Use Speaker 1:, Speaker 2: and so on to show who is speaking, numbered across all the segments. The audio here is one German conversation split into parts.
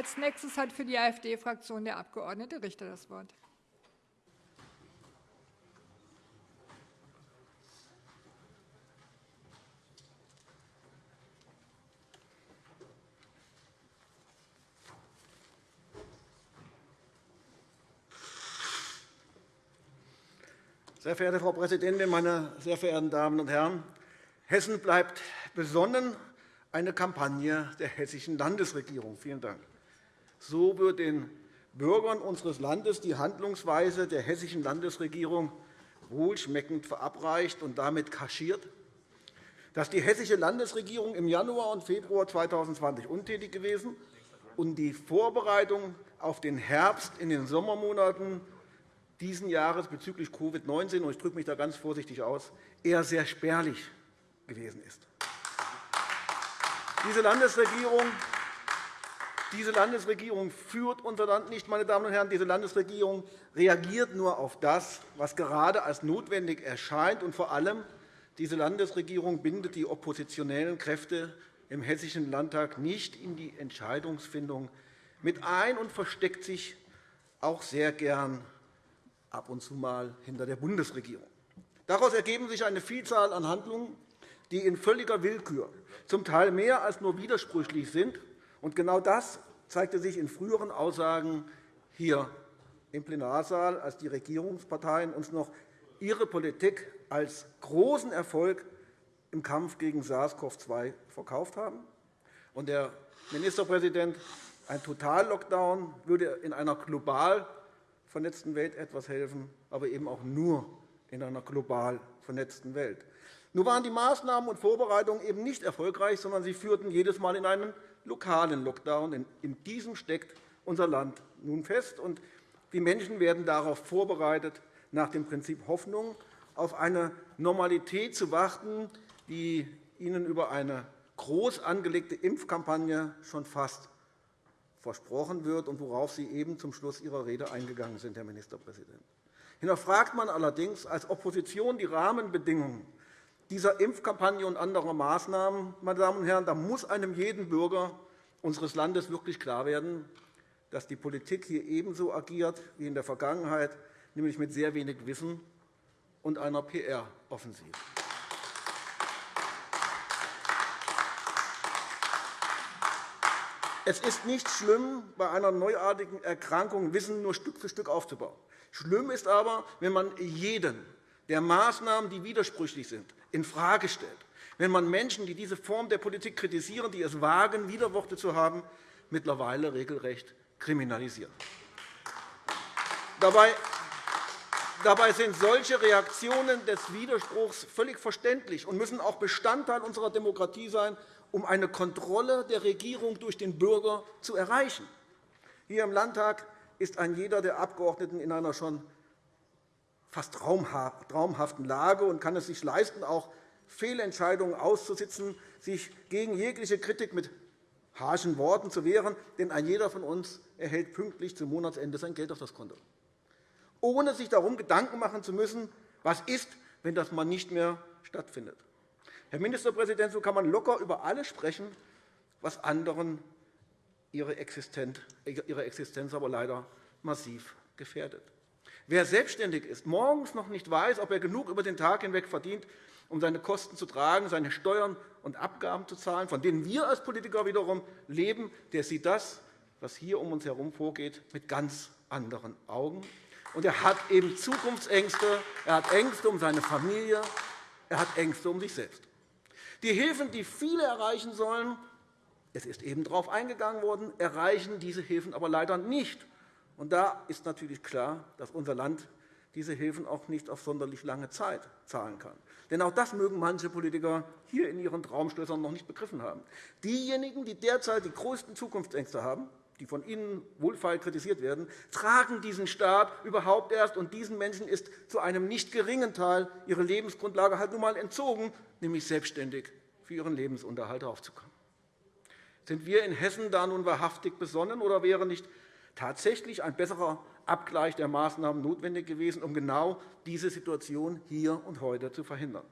Speaker 1: Als nächstes hat für die AfD-Fraktion der Abg. Richter das Wort.
Speaker 2: Sehr verehrte Frau Präsidentin, meine sehr verehrten Damen und Herren! Hessen bleibt besonnen, eine Kampagne der hessischen Landesregierung. Vielen Dank. So wird den Bürgern unseres Landes die Handlungsweise der hessischen Landesregierung wohlschmeckend verabreicht und damit kaschiert, dass die hessische Landesregierung im Januar und Februar 2020 untätig gewesen und die Vorbereitung auf den Herbst in den Sommermonaten diesen Jahres bezüglich Covid-19, und ich drücke mich da ganz vorsichtig aus, eher sehr spärlich gewesen ist. Diese Landesregierung diese Landesregierung führt unser Land nicht. Meine Damen und Herren. Diese Landesregierung reagiert nur auf das, was gerade als notwendig erscheint. Und vor allem, diese Landesregierung bindet die oppositionellen Kräfte im Hessischen Landtag nicht in die Entscheidungsfindung mit ein und versteckt sich auch sehr gern ab und zu mal hinter der Bundesregierung. Daraus ergeben sich eine Vielzahl an Handlungen, die in völliger Willkür, zum Teil mehr als nur widersprüchlich sind. Und genau das zeigte sich in früheren Aussagen hier im Plenarsaal, als die Regierungsparteien uns noch ihre Politik als großen Erfolg im Kampf gegen SARS-CoV-2 verkauft haben. Und der Ministerpräsident, ein Totallockdown würde in einer global vernetzten Welt etwas helfen, aber eben auch nur in einer global vernetzten Welt. Nur waren die Maßnahmen und Vorbereitungen eben nicht erfolgreich, sondern sie führten jedes Mal in einen lokalen Lockdown. In diesem steckt unser Land nun fest. und Die Menschen werden darauf vorbereitet, nach dem Prinzip Hoffnung auf eine Normalität zu warten, die ihnen über eine groß angelegte Impfkampagne schon fast versprochen wird und worauf Sie eben zum Schluss Ihrer Rede eingegangen sind, Herr Ministerpräsident. Hinterfragt man allerdings als Opposition die Rahmenbedingungen dieser Impfkampagne und anderer Maßnahmen, meine Damen und Herren, da muss einem jeden Bürger unseres Landes wirklich klar werden, dass die Politik hier ebenso agiert wie in der Vergangenheit, nämlich mit sehr wenig Wissen und einer PR-Offensive. Es ist nicht schlimm, bei einer neuartigen Erkrankung Wissen nur Stück für Stück aufzubauen. Schlimm ist aber, wenn man jeden der Maßnahmen, die widersprüchlich sind, infrage stellt, wenn man Menschen, die diese Form der Politik kritisieren, die es wagen, Widerworte zu haben, mittlerweile regelrecht kriminalisiert. Dabei sind solche Reaktionen des Widerspruchs völlig verständlich und müssen auch Bestandteil unserer Demokratie sein um eine Kontrolle der Regierung durch den Bürger zu erreichen. Hier im Landtag ist ein jeder der Abgeordneten in einer schon fast traumhaften Lage und kann es sich leisten, auch Fehlentscheidungen auszusitzen, sich gegen jegliche Kritik mit harschen Worten zu wehren. Denn ein jeder von uns erhält pünktlich zum Monatsende sein Geld auf das Konto, ohne sich darum Gedanken machen zu müssen, was ist, wenn das mal nicht mehr stattfindet. Herr Ministerpräsident, so kann man locker über alles sprechen, was anderen ihre Existenz aber leider massiv gefährdet. Wer selbstständig ist, morgens noch nicht weiß, ob er genug über den Tag hinweg verdient, um seine Kosten zu tragen, seine Steuern und Abgaben zu zahlen, von denen wir als Politiker wiederum leben, der sieht das, was hier um uns herum vorgeht, mit ganz anderen Augen. Und er hat eben Zukunftsängste, er hat Ängste um seine Familie, er hat Ängste um sich selbst. Die Hilfen, die viele erreichen sollen, es ist eben darauf eingegangen worden, erreichen diese Hilfen aber leider nicht. Und da ist natürlich klar, dass unser Land diese Hilfen auch nicht auf sonderlich lange Zeit zahlen kann. Denn auch das mögen manche Politiker hier in ihren Traumschlössern noch nicht begriffen haben. Diejenigen, die derzeit die größten Zukunftsängste haben, die von Ihnen wohlfeil kritisiert werden, tragen diesen Staat überhaupt erst. Und diesen Menschen ist zu einem nicht geringen Teil ihre Lebensgrundlage halt nun einmal entzogen, nämlich selbstständig für ihren Lebensunterhalt aufzukommen. Sind wir in Hessen da nun wahrhaftig besonnen, oder wäre nicht tatsächlich ein besserer Abgleich der Maßnahmen notwendig gewesen, um genau diese Situation hier und heute zu verhindern?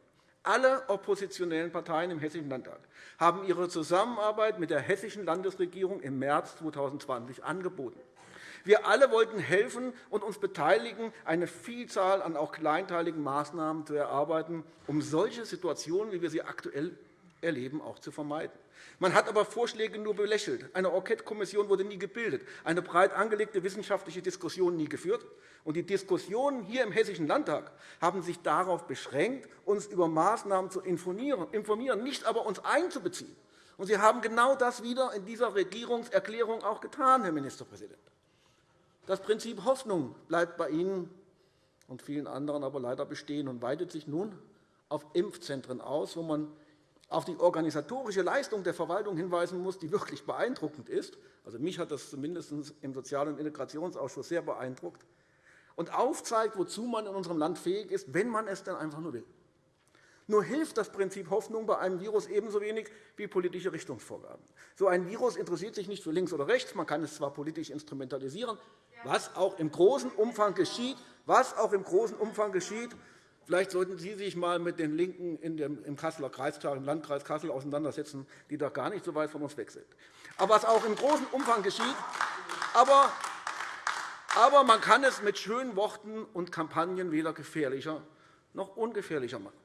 Speaker 2: Alle oppositionellen Parteien im Hessischen Landtag haben ihre Zusammenarbeit mit der hessischen Landesregierung im März 2020 angeboten. Wir alle wollten helfen und uns beteiligen, eine Vielzahl an auch kleinteiligen Maßnahmen zu erarbeiten, um solche Situationen, wie wir sie aktuell erleben, auch zu vermeiden. Man hat aber Vorschläge nur belächelt. Eine Enquete-Kommission wurde nie gebildet, eine breit angelegte wissenschaftliche Diskussion nie geführt. Und die Diskussionen hier im Hessischen Landtag haben sich darauf beschränkt, uns über Maßnahmen zu informieren, nicht aber uns einzubeziehen. Und Sie haben genau das wieder in dieser Regierungserklärung auch getan, Herr Ministerpräsident. Das Prinzip Hoffnung bleibt bei Ihnen und vielen anderen aber leider bestehen und weitet sich nun auf Impfzentren aus, wo man auf die organisatorische Leistung der Verwaltung hinweisen muss, die wirklich beeindruckend ist. Also, mich hat das zumindest im Sozial- und Integrationsausschuss sehr beeindruckt und aufzeigt, wozu man in unserem Land fähig ist, wenn man es denn einfach nur will. Nur hilft das Prinzip Hoffnung bei einem Virus ebenso wenig wie politische Richtungsvorgaben. So ein Virus interessiert sich nicht für links oder rechts. Man kann es zwar politisch instrumentalisieren, was auch im großen Umfang geschieht, was auch im großen Umfang geschieht, Vielleicht sollten Sie sich einmal mit den LINKEN im Kasseler Kreistag, im Landkreis Kassel auseinandersetzen, die doch gar nicht so weit von uns weg sind. Aber was auch im großen Umfang geschieht, aber, aber man kann es mit schönen Worten und Kampagnen weder gefährlicher noch ungefährlicher machen.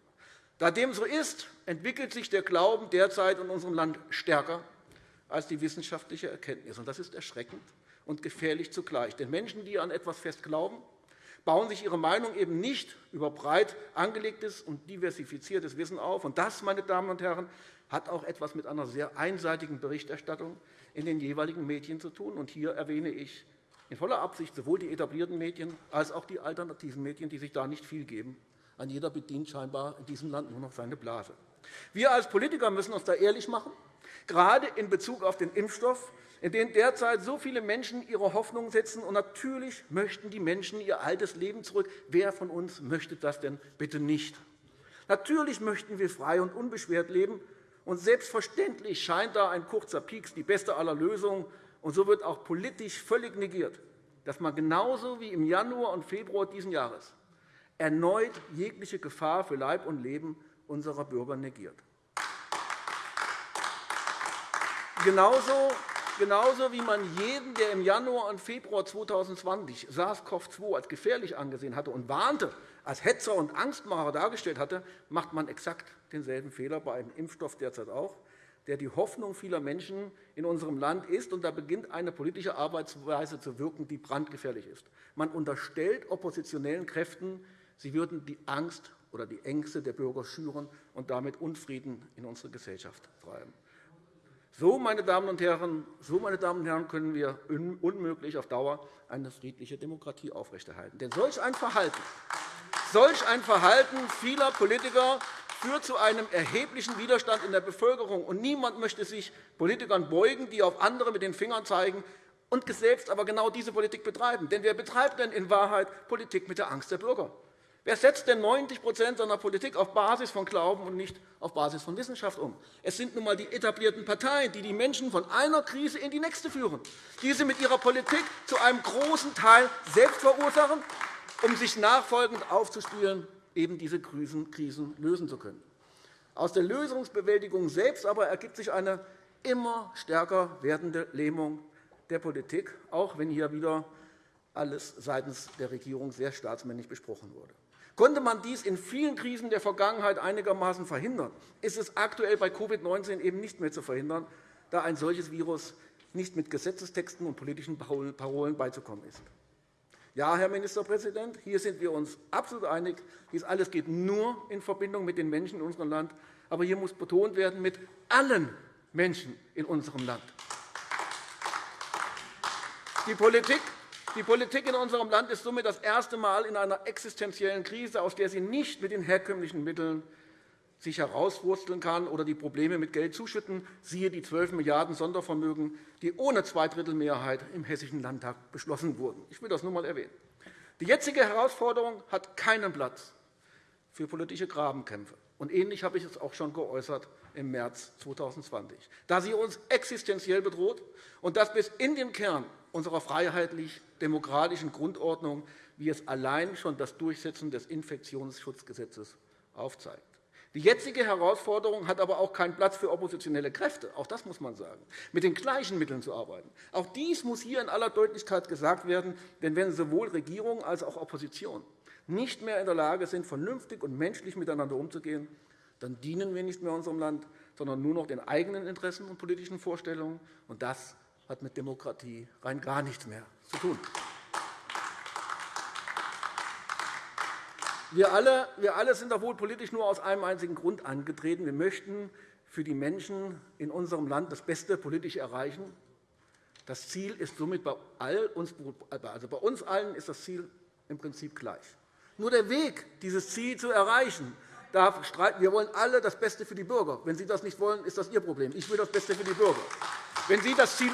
Speaker 2: Da dem so ist, entwickelt sich der Glauben derzeit in unserem Land stärker als die wissenschaftliche Erkenntnis. Das ist erschreckend und gefährlich zugleich. Denn Menschen, die an etwas fest glauben, bauen sich ihre Meinung eben nicht über breit angelegtes und diversifiziertes Wissen auf. Und das, meine Damen und Herren, hat auch etwas mit einer sehr einseitigen Berichterstattung in den jeweiligen Medien zu tun. Und hier erwähne ich in voller Absicht sowohl die etablierten Medien als auch die alternativen Medien, die sich da nicht viel geben. An jeder bedient scheinbar in diesem Land nur noch seine Blase. Wir als Politiker müssen uns da ehrlich machen, gerade in Bezug auf den Impfstoff in denen derzeit so viele Menschen ihre Hoffnung setzen. Und natürlich möchten die Menschen ihr altes Leben zurück. Wer von uns möchte das denn bitte nicht? Natürlich möchten wir frei und unbeschwert leben. Und selbstverständlich scheint da ein kurzer Pieks die beste aller Lösungen. Und so wird auch politisch völlig negiert, dass man genauso wie im Januar und Februar dieses Jahres erneut jegliche Gefahr für Leib und Leben unserer Bürger negiert. Genauso Genauso wie man jeden, der im Januar und Februar 2020 SARS-CoV-2 als gefährlich angesehen hatte und warnte, als Hetzer und Angstmacher dargestellt hatte, macht man exakt denselben Fehler bei einem Impfstoff derzeit auch, der die Hoffnung vieler Menschen in unserem Land ist. Und da beginnt eine politische Arbeitsweise zu wirken, die brandgefährlich ist. Man unterstellt oppositionellen Kräften, sie würden die Angst oder die Ängste der Bürger schüren und damit Unfrieden in unsere Gesellschaft treiben. So, meine Damen und Herren, so, meine Damen und Herren, können wir unmöglich auf Dauer eine friedliche Demokratie aufrechterhalten. Denn solch ein Verhalten, solch ein Verhalten vieler Politiker führt zu einem erheblichen Widerstand in der Bevölkerung. Und niemand möchte sich Politikern beugen, die auf andere mit den Fingern zeigen und selbst aber genau diese Politik betreiben. Denn wer betreibt denn in Wahrheit Politik mit der Angst der Bürger? Wer setzt denn 90% seiner Politik auf Basis von Glauben und nicht auf Basis von Wissenschaft um? Es sind nun einmal die etablierten Parteien, die die Menschen von einer Krise in die nächste führen, die sie mit ihrer Politik zu einem großen Teil selbst verursachen, um sich nachfolgend aufzuspielen, eben diese Krisen lösen zu können. Aus der Lösungsbewältigung selbst aber ergibt sich eine immer stärker werdende Lähmung der Politik, auch wenn hier wieder alles seitens der Regierung sehr staatsmännisch besprochen wurde. Konnte man dies in vielen Krisen der Vergangenheit einigermaßen verhindern, ist es aktuell bei Covid-19 eben nicht mehr zu verhindern, da ein solches Virus nicht mit Gesetzestexten und politischen Parolen beizukommen ist. Ja, Herr Ministerpräsident, hier sind wir uns absolut einig. Dies alles geht nur in Verbindung mit den Menschen in unserem Land. Aber hier muss betont werden, mit allen Menschen in unserem Land. Die Politik die Politik in unserem Land ist somit das erste Mal in einer existenziellen Krise, aus der sie nicht mit den herkömmlichen Mitteln sich herauswursteln kann oder die Probleme mit Geld zuschütten, siehe die 12 Milliarden € Sondervermögen, die ohne Zweidrittelmehrheit im Hessischen Landtag beschlossen wurden. Ich will das nur einmal erwähnen. Die jetzige Herausforderung hat keinen Platz für politische Grabenkämpfe. Und ähnlich habe ich es auch schon geäußert im März 2020, da sie uns existenziell bedroht und das bis in den Kern unserer freiheitlich-demokratischen Grundordnung, wie es allein schon das Durchsetzen des Infektionsschutzgesetzes aufzeigt. Die jetzige Herausforderung hat aber auch keinen Platz für oppositionelle Kräfte. Auch das muss man sagen. Mit den gleichen Mitteln zu arbeiten. Auch dies muss hier in aller Deutlichkeit gesagt werden. Denn wenn sowohl Regierung als auch Opposition nicht mehr in der Lage sind, vernünftig und menschlich miteinander umzugehen, dann dienen wir nicht mehr unserem Land, sondern nur noch den eigenen Interessen und politischen Vorstellungen. Und das hat mit Demokratie rein gar nichts mehr zu tun. Wir alle, wir alle sind doch wohl politisch nur aus einem einzigen Grund angetreten. Wir möchten für die Menschen in unserem Land das Beste politisch erreichen. Das Ziel ist somit bei, all uns, also bei uns allen ist das Ziel im Prinzip gleich. Nur der Weg, dieses Ziel zu erreichen, darf streiten. Wir wollen alle das Beste für die Bürger. Wenn Sie das nicht wollen, ist das Ihr Problem. Ich will das Beste für die Bürger. Wenn Sie, Ziel,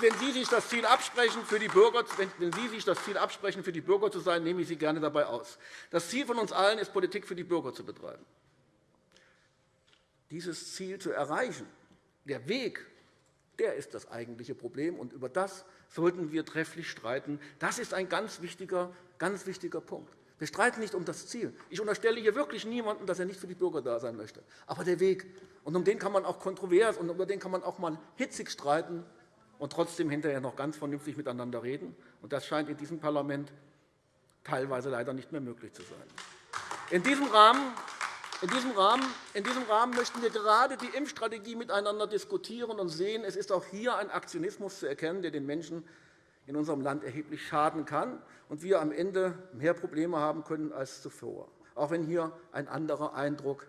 Speaker 2: wenn Sie sich das Ziel absprechen, für die Bürger, wenn Sie sich das Ziel absprechen, für die Bürger zu sein, nehme ich Sie gerne dabei aus. Das Ziel von uns allen ist, Politik für die Bürger zu betreiben. Dieses Ziel zu erreichen, der Weg, der ist das eigentliche Problem, und über das sollten wir trefflich streiten. Das ist ein ganz wichtiger, ganz wichtiger Punkt. Wir streiten nicht um das Ziel. Ich unterstelle hier wirklich niemanden, dass er nicht für die Bürger da sein möchte. Aber der Weg, und um den kann man auch kontrovers und über den kann man auch mal hitzig streiten und trotzdem hinterher noch ganz vernünftig miteinander reden. Und das scheint in diesem Parlament teilweise leider nicht mehr möglich zu sein. In diesem Rahmen in diesem, Rahmen, in diesem Rahmen möchten wir gerade die Impfstrategie miteinander diskutieren und sehen, es ist auch hier ein Aktionismus zu erkennen, der den Menschen in unserem Land erheblich schaden kann und wir am Ende mehr Probleme haben können als zuvor, auch wenn hier ein anderer Eindruck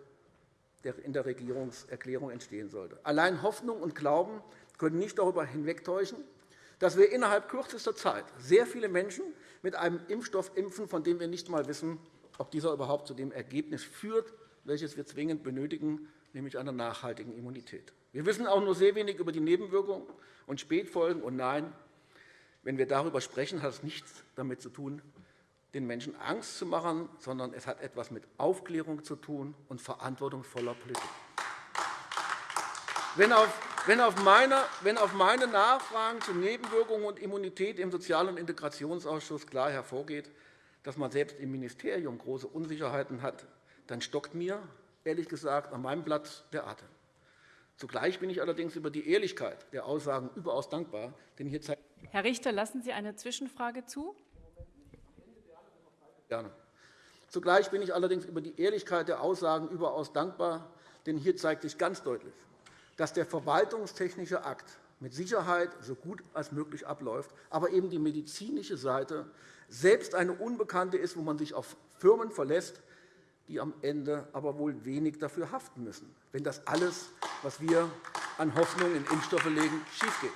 Speaker 2: in der Regierungserklärung entstehen sollte. Allein Hoffnung und Glauben können nicht darüber hinwegtäuschen, dass wir innerhalb kürzester Zeit sehr viele Menschen mit einem Impfstoff impfen, von dem wir nicht einmal wissen, ob dieser überhaupt zu dem Ergebnis führt, welches wir zwingend benötigen, nämlich einer nachhaltigen Immunität. Wir wissen auch nur sehr wenig über die Nebenwirkungen und Spätfolgen. Und nein, wenn wir darüber sprechen, hat es nichts damit zu tun, den Menschen Angst zu machen, sondern es hat etwas mit Aufklärung zu tun und verantwortungsvoller Politik. Wenn auf, meine, Nachfragen zu Nebenwirkungen und Immunität im Sozial- und Integrationsausschuss klar hervorgeht, dass man selbst im Ministerium große Unsicherheiten hat, dann stockt mir, ehrlich gesagt, an meinem Platz der Atem. Zugleich bin ich allerdings über die Ehrlichkeit der Aussagen überaus dankbar. Denn hier
Speaker 3: Herr Richter, lassen Sie eine Zwischenfrage zu?
Speaker 2: Gerne. Zugleich bin ich allerdings über die Ehrlichkeit der Aussagen überaus dankbar, denn hier zeigt sich ganz deutlich, dass der verwaltungstechnische Akt mit Sicherheit so gut als möglich abläuft, aber eben die medizinische Seite selbst eine Unbekannte ist, wo man sich auf Firmen verlässt, die am Ende aber wohl wenig dafür haften müssen, wenn das alles, was wir an Hoffnung in Impfstoffe legen, schiefgeht.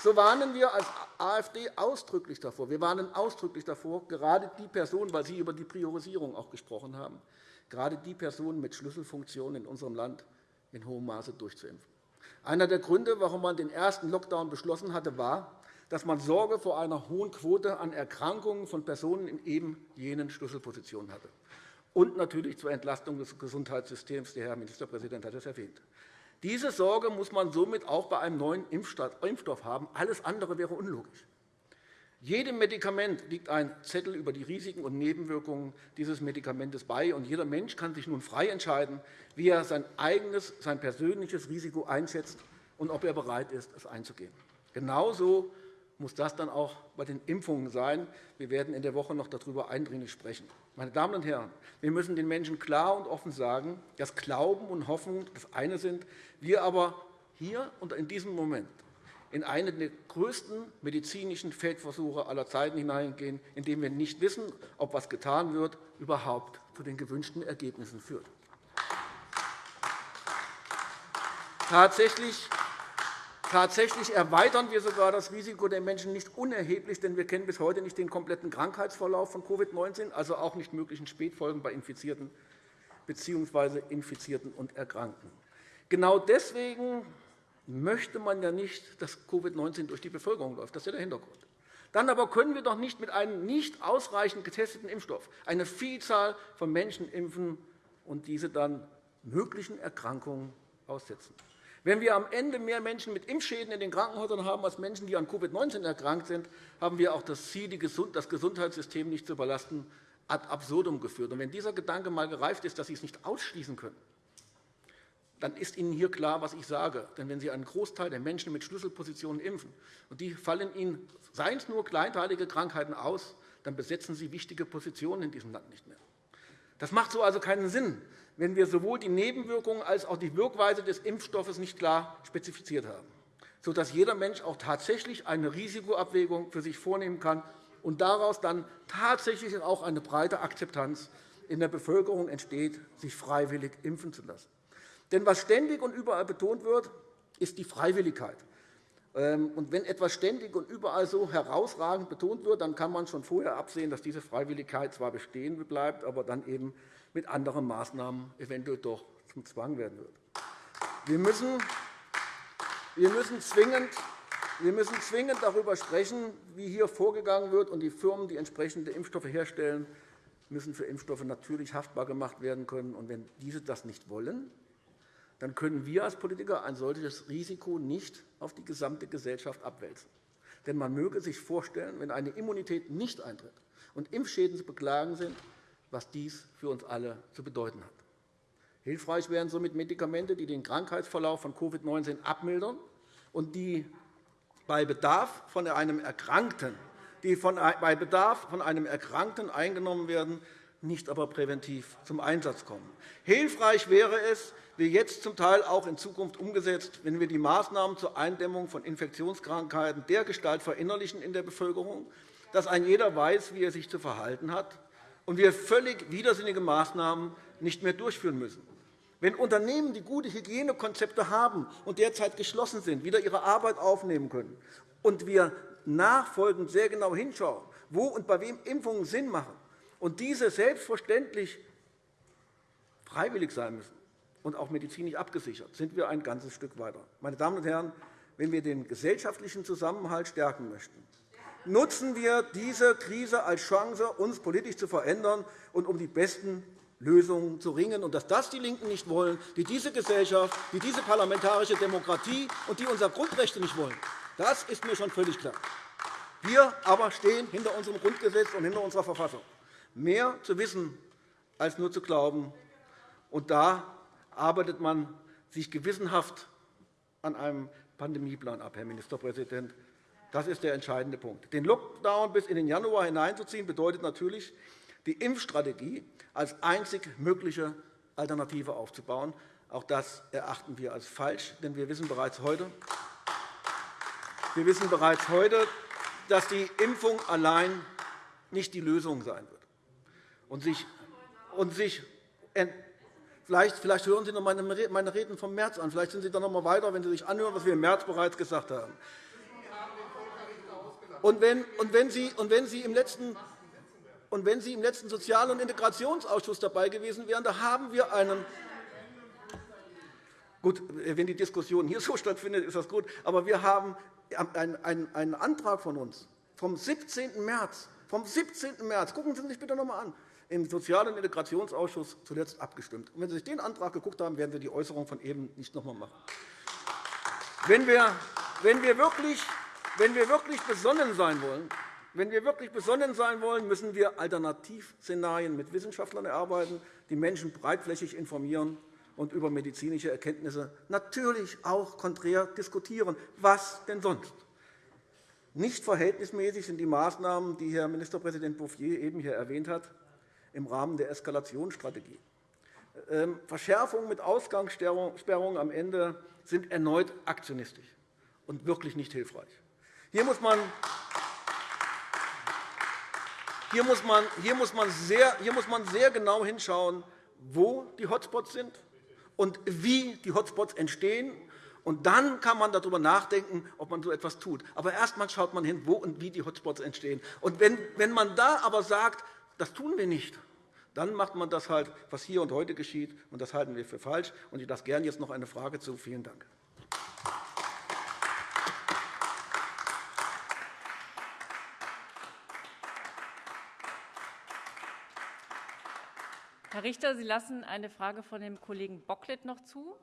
Speaker 2: So warnen wir als AfD ausdrücklich davor. Wir warnen ausdrücklich davor, gerade die Personen, weil Sie über die Priorisierung auch gesprochen haben, gerade die Personen mit Schlüsselfunktionen in unserem Land in hohem Maße durchzuimpfen. Einer der Gründe, warum man den ersten Lockdown beschlossen hatte, war, dass man Sorge vor einer hohen Quote an Erkrankungen von Personen in eben jenen Schlüsselpositionen hatte. Und natürlich zur Entlastung des Gesundheitssystems. Der Herr Ministerpräsident hat es erwähnt. Diese Sorge muss man somit auch bei einem neuen Impfstoff haben. Alles andere wäre unlogisch. Jedem Medikament liegt ein Zettel über die Risiken und Nebenwirkungen dieses Medikaments bei. und Jeder Mensch kann sich nun frei entscheiden, wie er sein eigenes, sein persönliches Risiko einschätzt und ob er bereit ist, es einzugehen. Genauso muss das dann auch bei den Impfungen sein. Wir werden in der Woche noch darüber eindringlich sprechen. Meine Damen und Herren, wir müssen den Menschen klar und offen sagen, dass Glauben und Hoffnung das eine sind, wir aber hier und in diesem Moment in einen der größten medizinischen Feldversuche aller Zeiten hineingehen, in dem wir nicht wissen, ob was getan wird, überhaupt zu den gewünschten Ergebnissen führt. Tatsächlich Tatsächlich erweitern wir sogar das Risiko der Menschen nicht unerheblich, denn wir kennen bis heute nicht den kompletten Krankheitsverlauf von Covid-19, also auch nicht möglichen Spätfolgen bei Infizierten bzw. Infizierten und Erkrankten. Genau deswegen möchte man ja nicht, dass Covid-19 durch die Bevölkerung läuft. Das ist ja der Hintergrund. Dann aber können wir doch nicht mit einem nicht ausreichend getesteten Impfstoff eine Vielzahl von Menschen impfen und diese dann möglichen Erkrankungen aussetzen. Wenn wir am Ende mehr Menschen mit Impfschäden in den Krankenhäusern haben als Menschen, die an Covid-19 erkrankt sind, haben wir auch das Ziel, das Gesundheitssystem nicht zu überlasten, ad absurdum geführt. Und wenn dieser Gedanke einmal gereift ist, dass Sie es nicht ausschließen können, dann ist Ihnen hier klar, was ich sage. Denn wenn Sie einen Großteil der Menschen mit Schlüsselpositionen impfen und die fallen Ihnen, seien es nur kleinteilige Krankheiten, aus, dann besetzen Sie wichtige Positionen in diesem Land nicht mehr. Das macht so also keinen Sinn, wenn wir sowohl die Nebenwirkungen als auch die Wirkweise des Impfstoffes nicht klar spezifiziert haben, sodass jeder Mensch auch tatsächlich eine Risikoabwägung für sich vornehmen kann und daraus dann tatsächlich auch eine breite Akzeptanz in der Bevölkerung entsteht, sich freiwillig impfen zu lassen. Denn was ständig und überall betont wird, ist die Freiwilligkeit. Ähm, und wenn etwas ständig und überall so herausragend betont wird, dann kann man schon vorher absehen, dass diese Freiwilligkeit zwar bestehen bleibt, aber dann eben mit anderen Maßnahmen eventuell doch zum Zwang werden wird. Wir müssen, wir müssen zwingend wir müssen zwingend darüber sprechen, wie hier vorgegangen wird, und die Firmen, die entsprechende Impfstoffe herstellen, müssen für Impfstoffe natürlich haftbar gemacht werden können. Und wenn diese das nicht wollen, dann können wir als Politiker ein solches Risiko nicht auf die gesamte Gesellschaft abwälzen. Denn man möge sich vorstellen, wenn eine Immunität nicht eintritt und Impfschäden zu beklagen sind, was dies für uns alle zu bedeuten hat. Hilfreich wären somit Medikamente, die den Krankheitsverlauf von Covid-19 abmildern und die bei Bedarf von einem Erkrankten, die bei Bedarf von einem Erkrankten eingenommen werden, nicht aber präventiv zum Einsatz kommen. Hilfreich wäre es, wie jetzt zum Teil auch in Zukunft umgesetzt, wenn wir die Maßnahmen zur Eindämmung von Infektionskrankheiten dergestalt verinnerlichen in der Bevölkerung, dass ein jeder weiß, wie er sich zu verhalten hat, und wir völlig widersinnige Maßnahmen nicht mehr durchführen müssen. Wenn Unternehmen, die gute Hygienekonzepte haben und derzeit geschlossen sind, wieder ihre Arbeit aufnehmen können und wir nachfolgend sehr genau hinschauen, wo und bei wem Impfungen Sinn machen und diese selbstverständlich freiwillig sein müssen und auch medizinisch abgesichert, sind wir ein ganzes Stück weiter. Meine Damen und Herren, wenn wir den gesellschaftlichen Zusammenhalt stärken möchten, nutzen wir diese Krise als Chance, uns politisch zu verändern und um die besten Lösungen zu ringen. Und dass das die LINKEN nicht wollen, die diese Gesellschaft, die diese parlamentarische Demokratie und die unsere Grundrechte nicht wollen, das ist mir schon völlig klar. Wir aber stehen hinter unserem Grundgesetz und hinter unserer Verfassung. Mehr zu wissen, als nur zu glauben. Und da arbeitet man sich gewissenhaft an einem Pandemieplan ab, Herr Ministerpräsident. Das ist der entscheidende Punkt. Den Lockdown bis in den Januar hineinzuziehen, bedeutet natürlich, die Impfstrategie als einzig mögliche Alternative aufzubauen. Auch das erachten wir als falsch, denn wir wissen bereits heute, wir wissen bereits heute dass die Impfung allein nicht die Lösung sein wird. Und sich, und sich Vielleicht, vielleicht hören Sie noch meine Reden vom März an. Vielleicht sind Sie dann noch einmal weiter, wenn Sie sich anhören, was wir im März bereits gesagt haben. Und wenn, und wenn, Sie, und wenn Sie im letzten und wenn Sie im letzten Sozial- und Integrationsausschuss dabei gewesen wären, da haben wir einen Gut, wenn die Diskussion hier so stattfindet, ist das gut. Aber wir haben einen Antrag von uns vom 17. März, vom 17. März, gucken Sie sich bitte noch einmal an, im Sozial- und Integrationsausschuss zuletzt abgestimmt. Und wenn Sie sich den Antrag angeguckt haben, werden Sie die Äußerung von eben nicht noch einmal machen. Wenn wir, wenn wir, wirklich, wenn wir wirklich besonnen sein wollen, wenn wir wirklich besonnen sein wollen, müssen wir Alternativszenarien mit Wissenschaftlern erarbeiten, die Menschen breitflächig informieren und über medizinische Erkenntnisse natürlich auch konträr diskutieren. Was denn sonst? Nicht verhältnismäßig sind die Maßnahmen, die Herr Ministerpräsident Bouffier eben hier erwähnt hat im Rahmen der Eskalationsstrategie. Ähm, Verschärfungen mit Ausgangssperrungen am Ende sind erneut aktionistisch und wirklich nicht hilfreich. Hier muss man hier muss, man, hier, muss man sehr, hier muss man sehr genau hinschauen, wo die Hotspots sind und wie die Hotspots entstehen. Und dann kann man darüber nachdenken, ob man so etwas tut. Aber erst einmal schaut man hin, wo und wie die Hotspots entstehen. Und wenn, wenn man da aber sagt, das tun wir nicht, dann macht man das halt, was hier und heute geschieht, und das halten wir für falsch. Und ich lasse gerne jetzt noch eine Frage zu. Vielen Dank.
Speaker 3: Herr Richter, Sie lassen eine Frage von dem Kollegen Bocklet noch zu.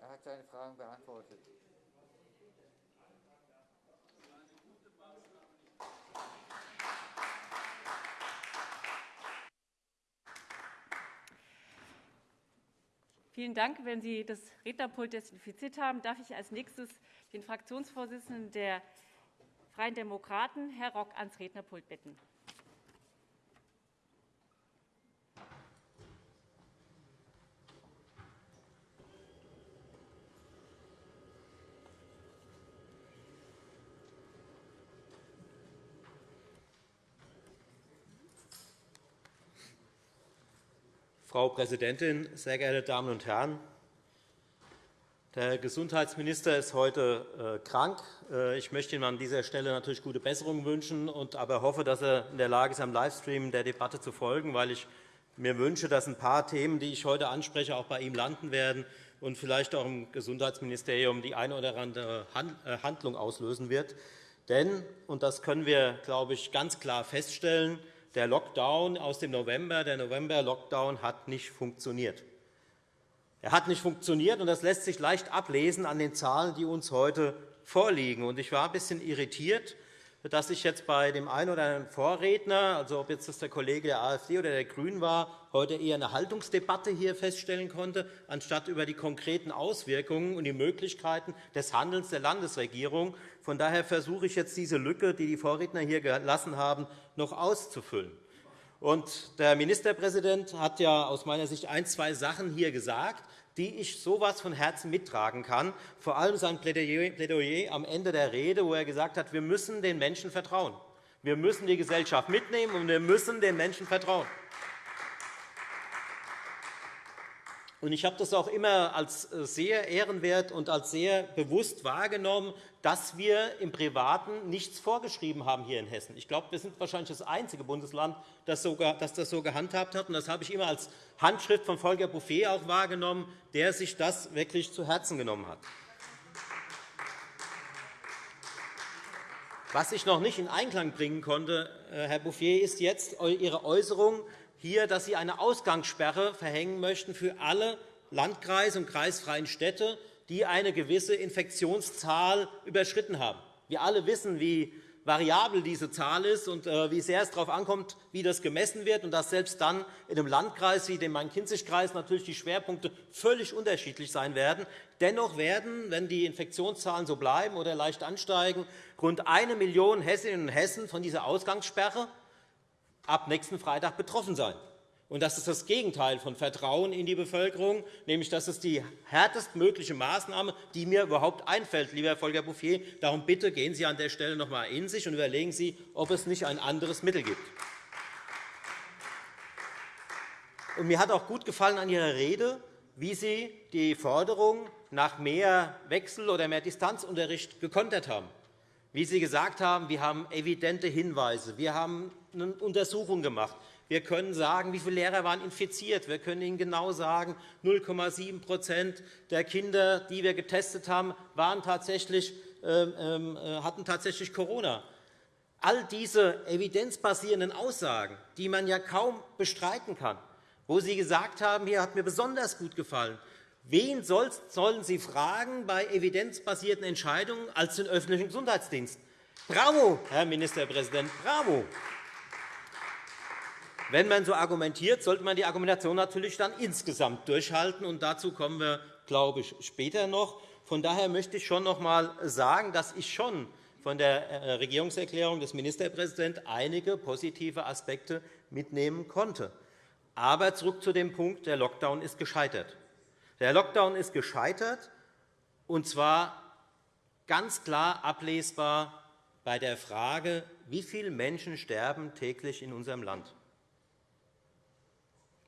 Speaker 4: Er hat seine Fragen beantwortet.
Speaker 3: Vielen Dank. Wenn Sie das Rednerpult desinfiziert haben, darf ich als nächstes den Fraktionsvorsitzenden der Freien Demokraten, Herr Rock, ans Rednerpult bitten.
Speaker 4: Frau Präsidentin, sehr geehrte Damen und Herren! Der Gesundheitsminister ist heute äh, krank. Äh, ich möchte ihm an dieser Stelle natürlich gute Besserung wünschen, und aber hoffe, dass er in der Lage ist, am Livestream der Debatte zu folgen, weil ich mir wünsche, dass ein paar Themen, die ich heute anspreche, auch bei ihm landen werden und vielleicht auch im Gesundheitsministerium die eine oder andere äh, Handlung auslösen wird. Denn, und das können wir, glaube ich, ganz klar feststellen, der Lockdown aus dem November, der November-Lockdown hat nicht funktioniert. Er hat nicht funktioniert, und das lässt sich leicht ablesen an den Zahlen, die uns heute vorliegen. Ich war ein bisschen irritiert, dass ich jetzt bei dem einen oder anderen Vorredner, also ob jetzt das der Kollege der AfD oder der GRÜNEN war, heute eher eine Haltungsdebatte hier feststellen konnte, anstatt über die konkreten Auswirkungen und die Möglichkeiten des Handelns der Landesregierung. Von daher versuche ich jetzt, diese Lücke, die die Vorredner hier gelassen haben, noch auszufüllen. Und der Ministerpräsident hat ja aus meiner Sicht ein, zwei Sachen hier gesagt, die ich so etwas von Herzen mittragen kann, vor allem sein Plädoyer am Ende der Rede, wo er gesagt hat, wir müssen den Menschen vertrauen. Wir müssen die Gesellschaft mitnehmen, und wir müssen den Menschen vertrauen. Ich habe das auch immer als sehr ehrenwert und als sehr bewusst wahrgenommen, dass wir im Privaten nichts vorgeschrieben haben hier in Hessen. Ich glaube, wir sind wahrscheinlich das einzige Bundesland, das das so gehandhabt hat. Das habe ich immer als Handschrift von Volker Bouffier auch wahrgenommen, der sich das wirklich zu Herzen genommen hat. Was ich noch nicht in Einklang bringen konnte, äh, Herr Bouffier, ist jetzt Ihre Äußerung, hier, dass Sie eine Ausgangssperre verhängen möchten für alle Landkreise und kreisfreien Städte, die eine gewisse Infektionszahl überschritten haben. Wir alle wissen, wie variabel diese Zahl ist und äh, wie sehr es darauf ankommt, wie das gemessen wird, und dass selbst dann in einem Landkreis wie dem Main-Kinzig-Kreis natürlich die Schwerpunkte völlig unterschiedlich sein werden. Dennoch werden, wenn die Infektionszahlen so bleiben oder leicht ansteigen, rund eine Million Hessinnen und Hessen von dieser Ausgangssperre ab nächsten Freitag betroffen sein. Und das ist das Gegenteil von Vertrauen in die Bevölkerung, nämlich das ist die härtestmögliche Maßnahme, die mir überhaupt einfällt, lieber Volker Bouffier. Darum bitte gehen Sie an der Stelle noch einmal in sich und überlegen Sie, ob es nicht ein anderes Mittel gibt. Und mir hat auch gut gefallen an Ihrer Rede, wie Sie die Forderung nach mehr Wechsel- oder mehr Distanzunterricht gekontert haben. Wie Sie gesagt haben, wir haben evidente Hinweise, wir haben eine Untersuchung gemacht. Wir können sagen, wie viele Lehrer waren infiziert. Wir können Ihnen genau sagen, 0,7% der Kinder, die wir getestet haben, waren tatsächlich, ähm, ähm, äh, hatten tatsächlich Corona. All diese evidenzbasierenden Aussagen, die man ja kaum bestreiten kann, wo Sie gesagt haben, hier hat mir besonders gut gefallen, Wen sollen Sie fragen bei evidenzbasierten Entscheidungen als den öffentlichen Gesundheitsdienst? Bravo, Herr Ministerpräsident, bravo! Wenn man so argumentiert, sollte man die Argumentation natürlich dann insgesamt durchhalten. Und dazu kommen wir, glaube ich, später noch. Von daher möchte ich schon noch einmal sagen, dass ich schon von der äh, Regierungserklärung des Ministerpräsidenten einige positive Aspekte mitnehmen konnte. Aber zurück zu dem Punkt, der Lockdown ist gescheitert. Der Lockdown ist gescheitert, und zwar ganz klar ablesbar bei der Frage, wie viele Menschen sterben täglich in unserem Land.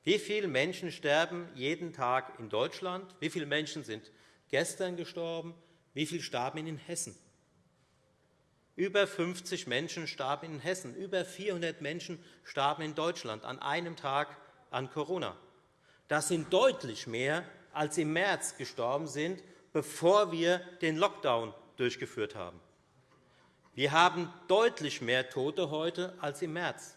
Speaker 4: Wie viele Menschen sterben jeden Tag in Deutschland? Wie viele Menschen sind gestern gestorben? Wie viele starben in Hessen? Über 50 Menschen starben in Hessen. Über 400 Menschen starben in Deutschland an einem Tag an Corona. Das sind deutlich mehr, als im März gestorben sind, bevor wir den Lockdown durchgeführt haben. Wir haben deutlich mehr Tote heute als im März.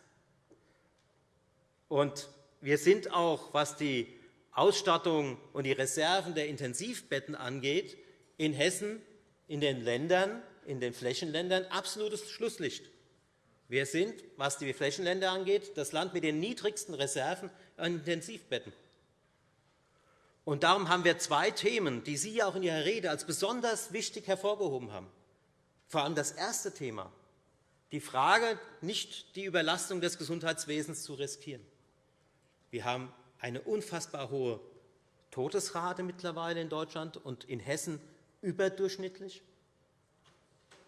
Speaker 4: Und wir sind auch, was die Ausstattung und die Reserven der Intensivbetten angeht, in Hessen, in den Ländern, in den Flächenländern absolutes Schlusslicht. Wir sind, was die Flächenländer angeht, das Land mit den niedrigsten Reserven an Intensivbetten. Und darum haben wir zwei Themen, die Sie auch in Ihrer Rede als besonders wichtig hervorgehoben haben. Vor allem das erste Thema, die Frage, nicht die Überlastung des Gesundheitswesens zu riskieren. Wir haben eine unfassbar hohe Todesrate mittlerweile in Deutschland und in Hessen überdurchschnittlich.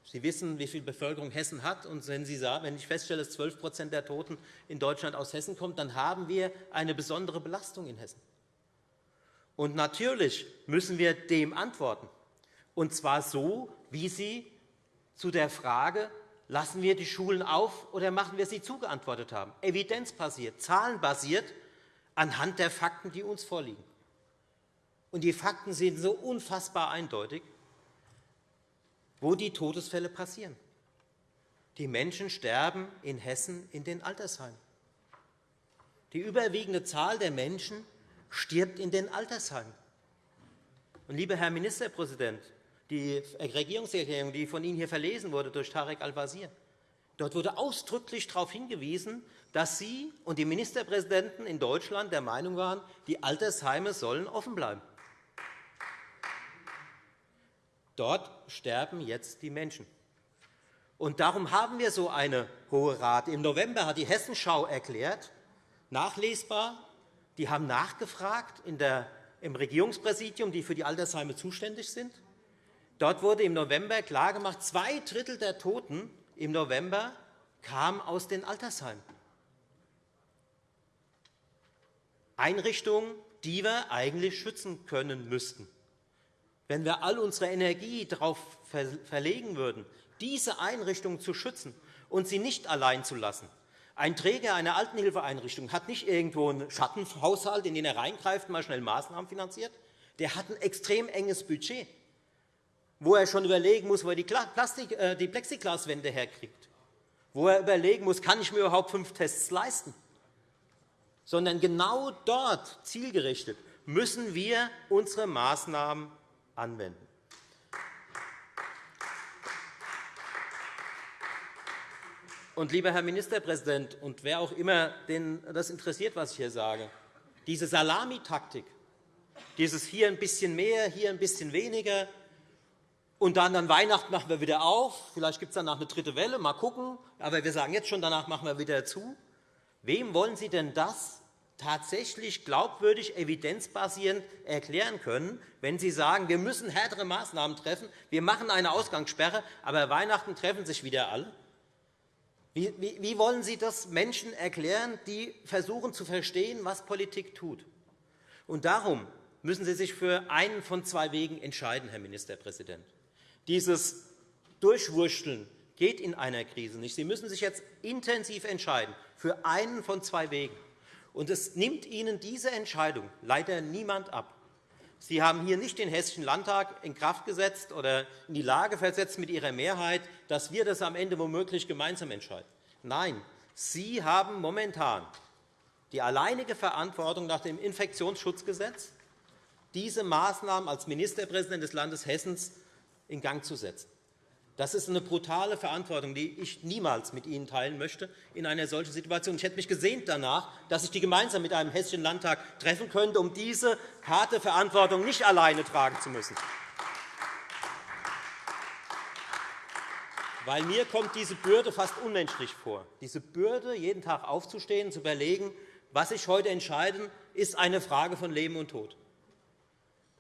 Speaker 4: Sie wissen, wie viel Bevölkerung Hessen hat. Und wenn, Sie sagen, wenn ich feststelle, dass 12% der Toten in Deutschland aus Hessen kommen, dann haben wir eine besondere Belastung in Hessen. Und natürlich müssen wir dem antworten, und zwar so, wie Sie zu der Frage, lassen wir die Schulen auf oder machen wir sie zu, geantwortet haben. Evidenzbasiert, zahlenbasiert, anhand der Fakten, die uns vorliegen. Und die Fakten sind so unfassbar eindeutig, wo die Todesfälle passieren. Die Menschen sterben in Hessen in den Altersheimen. Die überwiegende Zahl der Menschen stirbt in den Altersheimen. Und, lieber Herr Ministerpräsident, die Regierungserklärung, die von Ihnen hier verlesen wurde durch Tarek Al-Wazir, dort wurde ausdrücklich darauf hingewiesen, dass Sie und die Ministerpräsidenten in Deutschland der Meinung waren, die Altersheime sollen offen bleiben. Dort sterben jetzt die Menschen. Und darum haben wir so eine hohe Rate. Im November hat die Hessenschau erklärt, nachlesbar, die haben nachgefragt in der, im Regierungspräsidium, die für die Altersheime zuständig sind. Dort wurde im November klargemacht, zwei Drittel der Toten im November kamen aus den Altersheimen. Einrichtungen, die wir eigentlich schützen können müssten wenn wir all unsere Energie darauf verlegen würden, diese Einrichtungen zu schützen und sie nicht allein zu lassen. Ein Träger einer Altenhilfeeinrichtung hat nicht irgendwo einen Schattenhaushalt, in den er reingreift und mal schnell Maßnahmen finanziert. Der hat ein extrem enges Budget, wo er schon überlegen muss, wo er die, Plastik, äh, die Plexiglaswände herkriegt, wo er überlegen muss, kann ich mir überhaupt fünf Tests leisten. Sondern genau dort zielgerichtet müssen wir unsere Maßnahmen anwenden. Und, lieber Herr Ministerpräsident, und wer auch immer den das interessiert, was ich hier sage, diese Salamitaktik, dieses hier ein bisschen mehr, hier ein bisschen weniger, und dann an Weihnachten machen wir wieder auf. Vielleicht gibt es danach eine dritte Welle, mal gucken. Aber wir sagen jetzt schon, danach machen wir wieder zu. Wem wollen Sie denn das tatsächlich glaubwürdig, evidenzbasierend erklären können, wenn Sie sagen, wir müssen härtere Maßnahmen treffen, wir machen eine Ausgangssperre, aber Weihnachten treffen sich wieder alle? Wie, wollen Sie das Menschen erklären, die versuchen zu verstehen, was Politik tut? Und darum müssen Sie sich für einen von zwei Wegen entscheiden, Herr Ministerpräsident. Dieses Durchwurschteln geht in einer Krise nicht. Sie müssen sich jetzt intensiv entscheiden für einen von zwei Wegen. Und es nimmt Ihnen diese Entscheidung leider niemand ab. Sie haben hier nicht den Hessischen Landtag in Kraft gesetzt oder in die Lage versetzt mit Ihrer Mehrheit, dass wir das am Ende womöglich gemeinsam entscheiden. Nein, Sie haben momentan die alleinige Verantwortung nach dem Infektionsschutzgesetz, diese Maßnahmen als Ministerpräsident des Landes Hessen in Gang zu setzen. Das ist eine brutale Verantwortung, die ich niemals mit Ihnen teilen möchte in einer solchen Situation. Ich hätte mich gesehnt danach, dass ich die gemeinsam mit einem Hessischen Landtag treffen könnte, um diese harte Verantwortung nicht alleine tragen zu müssen. Weil mir kommt diese Bürde fast unmenschlich vor. Diese Bürde, jeden Tag aufzustehen, zu überlegen, was ich heute entscheide, ist eine Frage von Leben und Tod.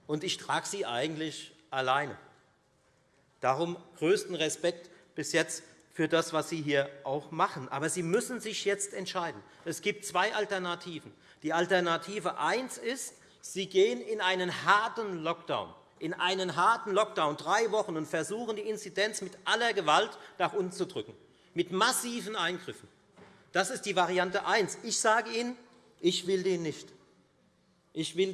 Speaker 4: Und ich trage sie eigentlich alleine. Darum größten Respekt bis jetzt für das, was Sie hier auch machen. Aber Sie müssen sich jetzt entscheiden. Es gibt zwei Alternativen. Die Alternative 1 ist, Sie gehen in einen harten Lockdown, in einen harten Lockdown, drei Wochen, und versuchen, die Inzidenz mit aller Gewalt nach unten zu drücken, mit massiven Eingriffen. Das ist die Variante 1. Ich sage Ihnen, ich will den nicht. Ich will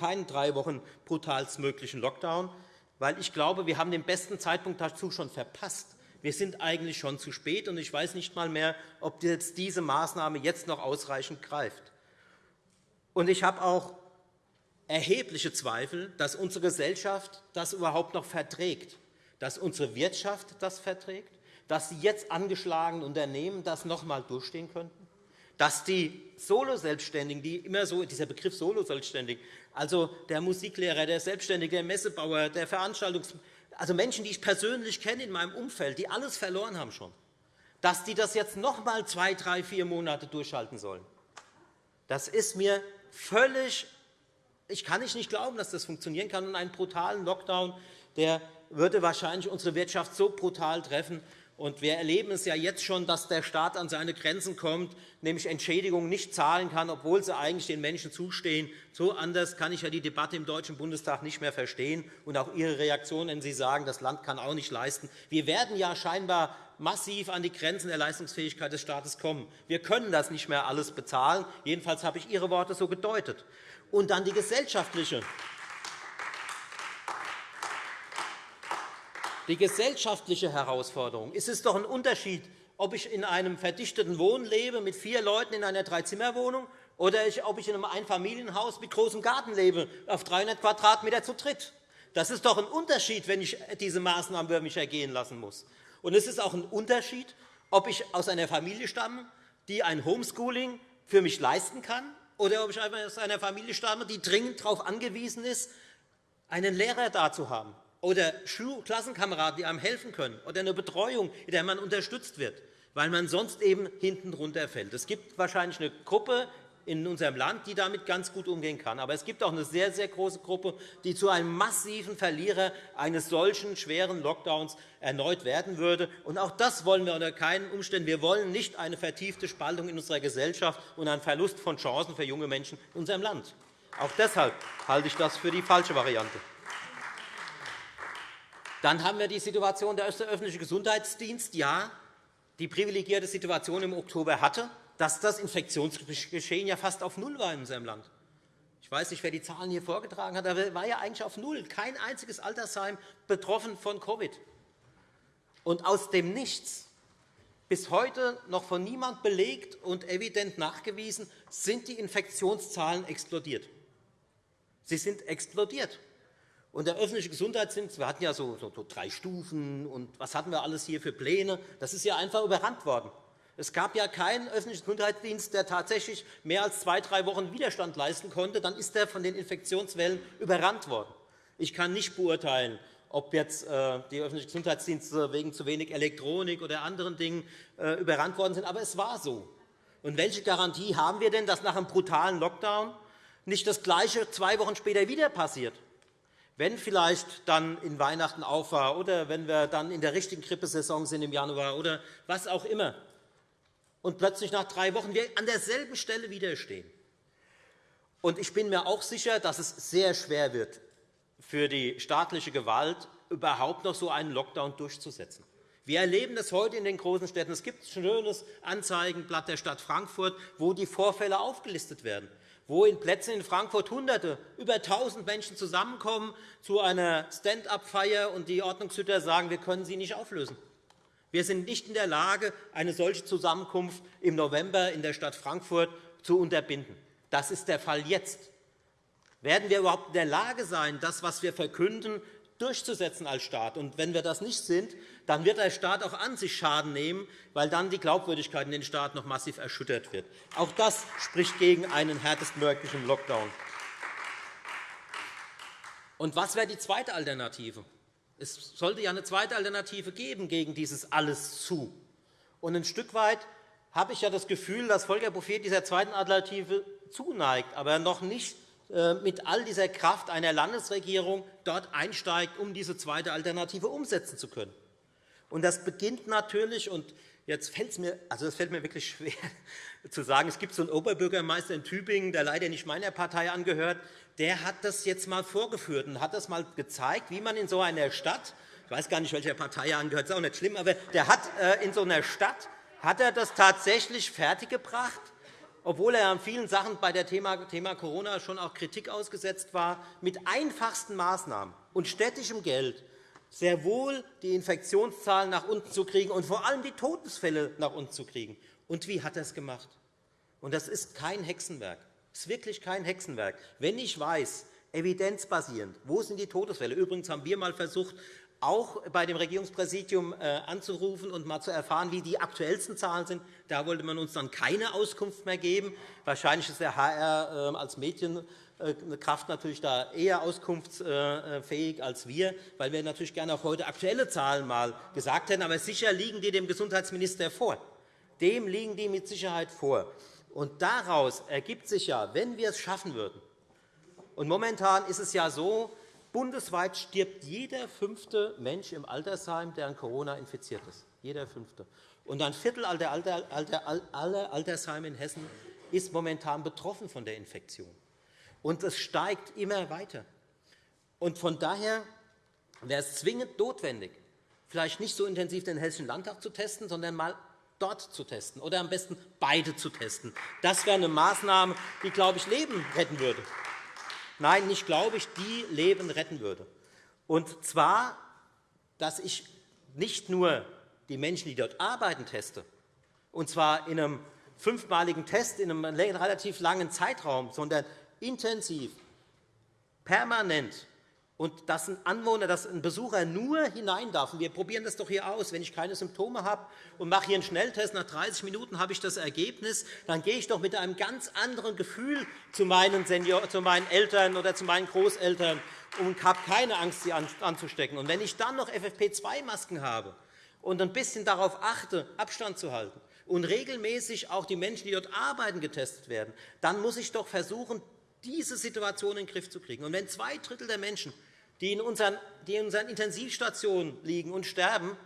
Speaker 4: keinen drei Wochen brutalstmöglichen Lockdown weil ich glaube, wir haben den besten Zeitpunkt dazu schon verpasst. Wir sind eigentlich schon zu spät, und ich weiß nicht einmal mehr, ob jetzt diese Maßnahme jetzt noch ausreichend greift. Und ich habe auch erhebliche Zweifel, dass unsere Gesellschaft das überhaupt noch verträgt, dass unsere Wirtschaft das verträgt, dass die jetzt angeschlagenen Unternehmen das noch einmal durchstehen könnten, dass die Solo-Selbstständigen, die immer so, dieser Begriff Solo-Selbstständig, also der Musiklehrer, der Selbstständige, der Messebauer, der Veranstaltungs also Menschen, die ich persönlich kenne in meinem Umfeld, die alles verloren haben schon, dass die das jetzt noch einmal zwei, drei, vier Monate durchhalten sollen. Das ist mir völlig ich kann nicht glauben, dass das funktionieren kann. Und einen brutalen Lockdown der würde wahrscheinlich unsere Wirtschaft so brutal treffen. Und wir erleben es ja jetzt schon, dass der Staat an seine Grenzen kommt, nämlich Entschädigungen nicht zahlen kann, obwohl sie eigentlich den Menschen zustehen. So anders kann ich ja die Debatte im Deutschen Bundestag nicht mehr verstehen und auch Ihre Reaktion, wenn Sie sagen, das Land kann auch nicht leisten. Wir werden ja scheinbar massiv an die Grenzen der Leistungsfähigkeit des Staates kommen. Wir können das nicht mehr alles bezahlen. Jedenfalls habe ich Ihre Worte so gedeutet. Und dann die gesellschaftliche Die gesellschaftliche Herausforderung. Es ist doch ein Unterschied, ob ich in einem verdichteten Wohnen lebe mit vier Leuten in einer Dreizimmerwohnung oder ob ich in einem Einfamilienhaus mit großem Garten lebe, auf 300 Quadratmeter zu dritt. Das ist doch ein Unterschied, wenn ich diese Maßnahmen über mich ergehen lassen muss. Und es ist auch ein Unterschied, ob ich aus einer Familie stamme, die ein Homeschooling für mich leisten kann, oder ob ich aus einer Familie stamme, die dringend darauf angewiesen ist, einen Lehrer da zu haben oder Klassenkameraden, die einem helfen können, oder eine Betreuung, in der man unterstützt wird, weil man sonst eben hinten runterfällt. Es gibt wahrscheinlich eine Gruppe in unserem Land, die damit ganz gut umgehen kann. Aber es gibt auch eine sehr, sehr große Gruppe, die zu einem massiven Verlierer eines solchen schweren Lockdowns erneut werden würde. Und auch das wollen wir unter keinen Umständen. Wir wollen nicht eine vertiefte Spaltung in unserer Gesellschaft und einen Verlust von Chancen für junge Menschen in unserem Land. Auch deshalb halte ich das für die falsche Variante. Dann haben wir die Situation, der öffentliche Gesundheitsdienst ja die privilegierte Situation im Oktober hatte, dass das Infektionsgeschehen ja fast auf Null war in unserem Land. Ich weiß nicht, wer die Zahlen hier vorgetragen hat, aber war ja eigentlich auf Null. Kein einziges Altersheim betroffen von Covid. Und aus dem Nichts, bis heute noch von niemand belegt und evident nachgewiesen, sind die Infektionszahlen explodiert. Sie sind explodiert. Und der öffentliche Gesundheitsdienst, wir hatten ja so, so, so, drei Stufen und was hatten wir alles hier für Pläne, das ist ja einfach überrannt worden. Es gab ja keinen öffentlichen Gesundheitsdienst, der tatsächlich mehr als zwei, drei Wochen Widerstand leisten konnte. Dann ist er von den Infektionswellen überrannt worden. Ich kann nicht beurteilen, ob jetzt äh, die öffentlichen Gesundheitsdienste wegen zu wenig Elektronik oder anderen Dingen äh, überrannt worden sind, aber es war so. Und welche Garantie haben wir denn, dass nach einem brutalen Lockdown nicht das Gleiche zwei Wochen später wieder passiert? Wenn vielleicht dann in Weihnachten auf war oder wenn wir dann in der richtigen Grippesaison sind im Januar oder was auch immer und plötzlich nach drei Wochen wir an derselben Stelle widerstehen. Und ich bin mir auch sicher, dass es sehr schwer wird, für die staatliche Gewalt überhaupt noch so einen Lockdown durchzusetzen. Wir erleben das heute in den großen Städten. Es gibt ein schönes Anzeigenblatt der Stadt Frankfurt, wo die Vorfälle aufgelistet werden wo in Plätzen in Frankfurt Hunderte, über 1.000 Menschen zusammenkommen zu einer Stand-up-Feier und die Ordnungshüter sagen, wir können sie nicht auflösen. Wir sind nicht in der Lage, eine solche Zusammenkunft im November in der Stadt Frankfurt zu unterbinden. Das ist der Fall jetzt. Werden wir überhaupt in der Lage sein, das, was wir verkünden, durchzusetzen als Staat. Und wenn wir das nicht sind, dann wird der Staat auch an sich Schaden nehmen, weil dann die Glaubwürdigkeit in den Staat noch massiv erschüttert wird. Auch das spricht gegen einen härtestmöglichen Lockdown. Und was wäre die zweite Alternative? Es sollte ja eine zweite Alternative geben gegen dieses Alles zu. Und ein Stück weit habe ich ja das Gefühl, dass Volker Bouffier dieser zweiten Alternative zuneigt, aber noch nicht mit all dieser Kraft einer Landesregierung dort einsteigt, um diese zweite Alternative umsetzen zu können. Und das beginnt natürlich, und jetzt fällt es mir, also es fällt mir wirklich schwer zu sagen, es gibt so einen Oberbürgermeister in Tübingen, der leider nicht meiner Partei angehört, der hat das jetzt einmal vorgeführt und hat das mal gezeigt, wie man in so einer Stadt, ich weiß gar nicht, welcher Partei er angehört, ist auch nicht schlimm, aber der hat äh, in so einer Stadt hat er das tatsächlich fertiggebracht, obwohl er an vielen Sachen bei Thema, Thema Corona schon auch Kritik ausgesetzt war, mit einfachsten Maßnahmen und städtischem Geld sehr wohl die Infektionszahlen nach unten zu kriegen und vor allem die Todesfälle nach unten zu kriegen. Und wie hat er es gemacht? Und das ist kein Hexenwerk. Das ist wirklich kein Hexenwerk. Wenn ich weiß, evidenzbasierend, wo sind die Todesfälle? Übrigens haben wir einmal versucht, auch bei dem Regierungspräsidium äh, anzurufen und mal zu erfahren, wie die aktuellsten Zahlen sind. Da wollte man uns dann keine Auskunft mehr geben. Wahrscheinlich ist der HR als Medienkraft natürlich da eher auskunftsfähig als wir, weil wir natürlich gerne auch heute aktuelle Zahlen mal gesagt hätten. Aber sicher liegen die dem Gesundheitsminister vor. Dem liegen die mit Sicherheit vor. Und daraus ergibt sich ja, wenn wir es schaffen würden, und momentan ist es ja so, bundesweit stirbt jeder fünfte Mensch im Altersheim, der an Corona infiziert ist. Jeder fünfte. Und ein Viertel aller Altersheime in Hessen ist momentan betroffen von der Infektion. Und es steigt immer weiter. Und von daher wäre es zwingend notwendig, vielleicht nicht so intensiv den Hessischen Landtag zu testen, sondern einmal dort zu testen oder am besten beide zu testen. Das wäre eine Maßnahme, die, glaube ich, Leben retten würde. Nein, nicht glaube ich, die Leben retten würde. Und zwar, dass ich nicht nur die Menschen, die dort arbeiten, teste, und zwar in einem fünfmaligen Test in einem relativ langen Zeitraum, sondern intensiv, permanent und dass ein Anwohner, dass ein Besucher nur hinein darf. wir probieren das doch hier aus. Wenn ich keine Symptome habe und mache hier einen Schnelltest, nach 30 Minuten habe ich das Ergebnis, dann gehe ich doch mit einem ganz anderen Gefühl zu meinen, Senior, zu meinen Eltern oder zu meinen Großeltern und habe keine Angst, sie anzustecken. Und wenn ich dann noch FFP2-Masken habe und ein bisschen darauf achte, Abstand zu halten und regelmäßig auch die Menschen, die dort arbeiten, getestet werden, dann muss ich doch versuchen, diese Situation in den Griff zu kriegen. Und wenn zwei Drittel der Menschen die in unseren, die in unseren Intensivstationen liegen und sterben,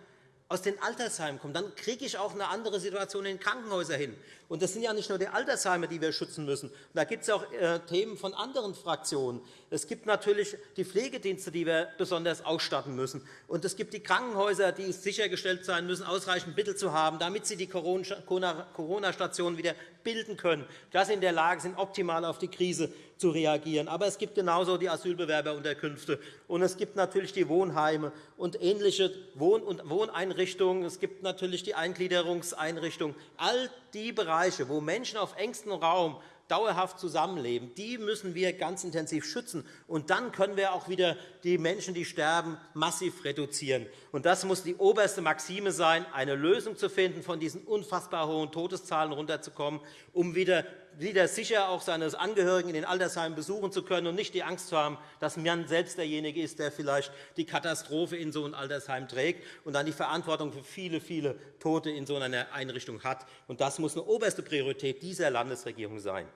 Speaker 4: aus den Altersheimen kommen, dann kriege ich auch eine andere Situation in den Krankenhäusern hin. Und das sind ja nicht nur die Altersheime, die wir schützen müssen. Da gibt es auch äh, Themen von anderen Fraktionen. Es gibt natürlich die Pflegedienste, die wir besonders ausstatten müssen. Und es gibt die Krankenhäuser, die sichergestellt sein müssen, ausreichend Mittel zu haben, damit sie die Corona-Stationen wieder bilden können, dass sie in der Lage sind, optimal auf die Krise zu reagieren. Aber es gibt genauso die Asylbewerberunterkünfte, und es gibt natürlich die Wohnheime und ähnliche Wohn- und Wohneinrichtungen. Es gibt natürlich die Eingliederungseinrichtungen. All die Bereiche, wo Menschen auf engstem Raum dauerhaft zusammenleben, die müssen wir ganz intensiv schützen. Und dann können wir auch wieder die Menschen, die sterben, massiv reduzieren. Und das muss die oberste Maxime sein, eine Lösung zu finden, von diesen unfassbar hohen Todeszahlen runterzukommen, um wieder wieder sicher auch seine Angehörigen in den Altersheimen besuchen zu können und nicht die Angst zu haben, dass man selbst derjenige ist, der vielleicht die Katastrophe in so einem Altersheim trägt und dann die Verantwortung für viele, viele Tote in so einer Einrichtung hat. Das muss eine oberste Priorität dieser Landesregierung sein.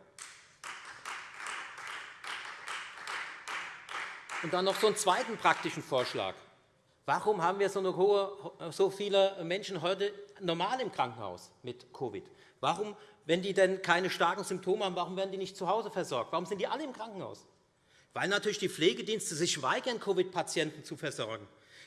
Speaker 4: Und dann noch so einen zweiten praktischen Vorschlag. Warum haben wir so viele Menschen heute normal im Krankenhaus mit Covid? Warum, wenn die denn keine starken Symptome haben, warum werden die nicht zu Hause versorgt? Warum sind die alle im Krankenhaus? Weil natürlich die Pflegedienste sich weigern, Covid-Patienten zu versorgen.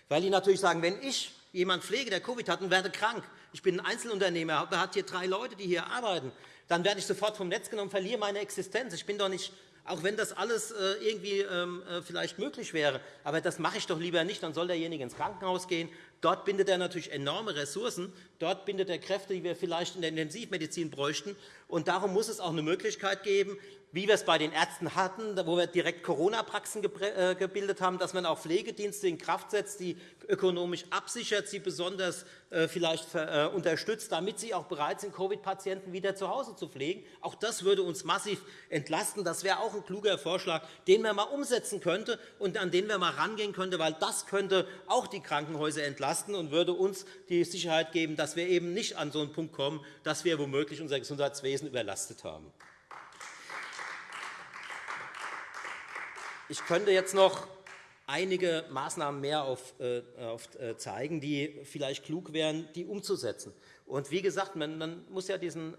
Speaker 4: Weil die natürlich sagen, wenn ich jemanden pflege, der Covid hat und werde krank, ich bin ein Einzelunternehmer, da hat hier drei Leute, die hier arbeiten, dann werde ich sofort vom Netz genommen, verliere meine Existenz. Ich bin doch nicht auch wenn das alles äh, irgendwie ähm, äh, vielleicht möglich wäre. Aber das mache ich doch lieber nicht. Dann soll derjenige ins Krankenhaus gehen. Dort bindet er natürlich enorme Ressourcen. Dort bindet er Kräfte, die wir vielleicht in der Intensivmedizin bräuchten. Und darum muss es auch eine Möglichkeit geben, wie wir es bei den Ärzten hatten, wo wir direkt Corona-Praxen äh, gebildet haben, dass man auch Pflegedienste in Kraft setzt, die ökonomisch absichert, sie besonders äh, vielleicht äh, unterstützt, damit sie auch bereit sind, Covid-Patienten wieder zu Hause zu pflegen. Auch das würde uns massiv entlasten. Das wäre auch ein kluger Vorschlag, den man einmal umsetzen könnte und an den wir einmal rangehen könnte, weil das könnte auch die Krankenhäuser entlasten und würde uns die Sicherheit geben, dass wir eben nicht an so einen Punkt kommen, dass wir womöglich unser Gesundheitswesen überlastet haben. Ich könnte jetzt noch einige Maßnahmen mehr aufzeigen, äh, die vielleicht klug wären, die umzusetzen. Und wie gesagt, man, man muss ja diesen äh,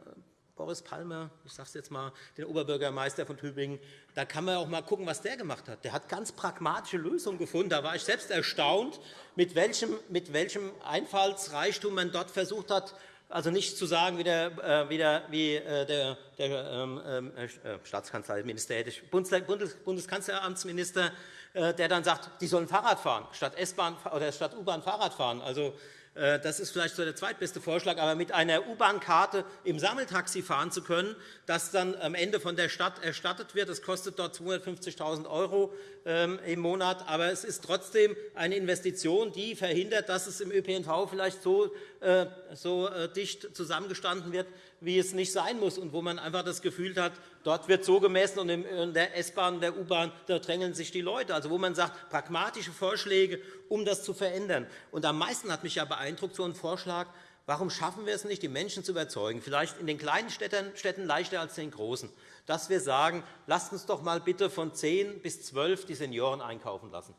Speaker 4: Boris Palmer, ich sage es jetzt mal, den Oberbürgermeister von Tübingen, da kann man auch mal gucken, was der gemacht hat. Der hat ganz pragmatische Lösungen gefunden. Da war ich selbst erstaunt, mit welchem, mit welchem Einfallsreichtum man dort versucht hat, also nicht zu sagen, wie der, äh, wie der, wie äh, der, der ähm, ähm äh, Staatskanzler, Minister, Bundes, Bundeskanzleramtsminister, der dann sagt, die sollen Fahrrad fahren, statt S-Bahn oder statt U-Bahn Fahrrad fahren. Also das ist vielleicht so der zweitbeste Vorschlag, aber mit einer U-Bahn-Karte im Sammeltaxi fahren zu können, das dann am Ende von der Stadt erstattet wird. Das kostet dort 250.000 € ähm, im Monat, aber es ist trotzdem eine Investition, die verhindert, dass es im ÖPNV vielleicht so, äh, so äh, dicht zusammengestanden wird, wie es nicht sein muss, und wo man einfach das Gefühl hat, dort wird so gemessen, und in der S-Bahn, und der U-Bahn drängeln sich die Leute. Also, wo man sagt, pragmatische Vorschläge, um das zu verändern. Und am meisten hat mich ja beeindruckt so ein Vorschlag, Warum schaffen wir es nicht, die Menschen zu überzeugen, vielleicht in den kleinen Städten leichter als in den großen, dass wir sagen, lasst uns doch mal bitte von 10 bis 12 die Senioren einkaufen lassen.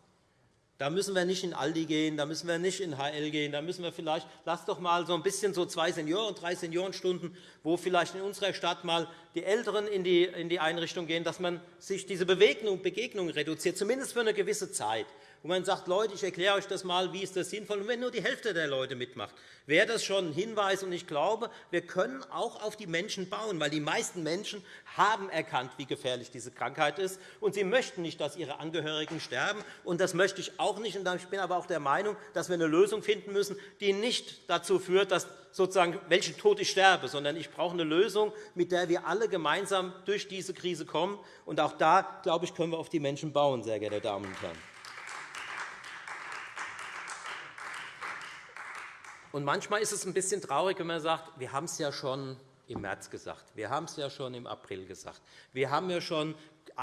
Speaker 4: Da müssen wir nicht in Aldi gehen, da müssen wir nicht in HL gehen, da müssen wir vielleicht, lasst doch mal so ein bisschen so zwei Senioren, drei Seniorenstunden, wo vielleicht in unserer Stadt mal die Älteren in die, in die Einrichtung gehen, dass man sich diese Begegnung reduziert, zumindest für eine gewisse Zeit wo man sagt, Leute, ich erkläre euch das mal, wie ist das sinnvoll, und wenn nur die Hälfte der Leute mitmacht, wäre das schon ein Hinweis. Und ich glaube, wir können auch auf die Menschen bauen, weil die meisten Menschen haben erkannt, wie gefährlich diese Krankheit ist, und sie möchten nicht, dass ihre Angehörigen sterben. Und das möchte ich auch nicht. Und ich bin aber auch der Meinung, dass wir eine Lösung finden müssen, die nicht dazu führt, dass sozusagen, welchen Tod ich sterbe, sondern ich brauche eine Lösung, mit der wir alle gemeinsam durch diese Krise kommen. Und auch da, glaube ich, können wir auf die Menschen bauen, sehr geehrte Damen und Herren. Und manchmal ist es ein bisschen traurig, wenn man sagt, wir haben es ja schon im März gesagt, wir haben es ja schon im April gesagt, wir haben ja schon äh,